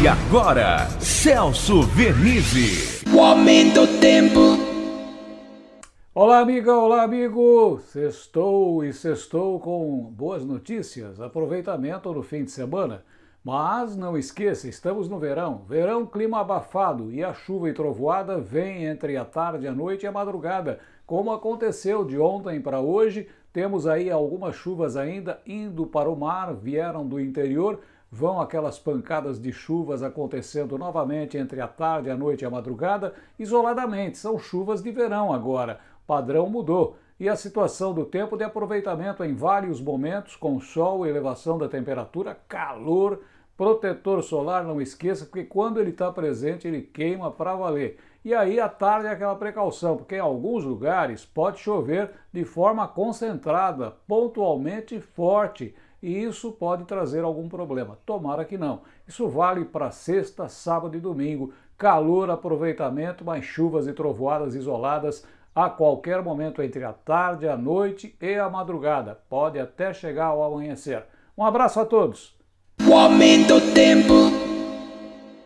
E agora, Celso Vernizzi. O aumento do tempo. Olá, amiga, olá, amigo! Sextou e sextou com boas notícias, aproveitamento no fim de semana. Mas não esqueça, estamos no verão. Verão, clima abafado e a chuva e trovoada vem entre a tarde, a noite e a madrugada. Como aconteceu de ontem para hoje, temos aí algumas chuvas ainda indo para o mar, vieram do interior, vão aquelas pancadas de chuvas acontecendo novamente entre a tarde, a noite e a madrugada, isoladamente. São chuvas de verão agora. Padrão mudou. E a situação do tempo de aproveitamento em vários momentos, com sol, elevação da temperatura, calor, protetor solar, não esqueça, porque quando ele está presente, ele queima para valer. E aí à tarde é aquela precaução, porque em alguns lugares pode chover de forma concentrada, pontualmente forte, e isso pode trazer algum problema. Tomara que não. Isso vale para sexta, sábado e domingo. Calor, aproveitamento, mas chuvas e trovoadas isoladas a qualquer momento entre a tarde, a noite e a madrugada. Pode até chegar ao amanhecer. Um abraço a todos. O aumento tempo.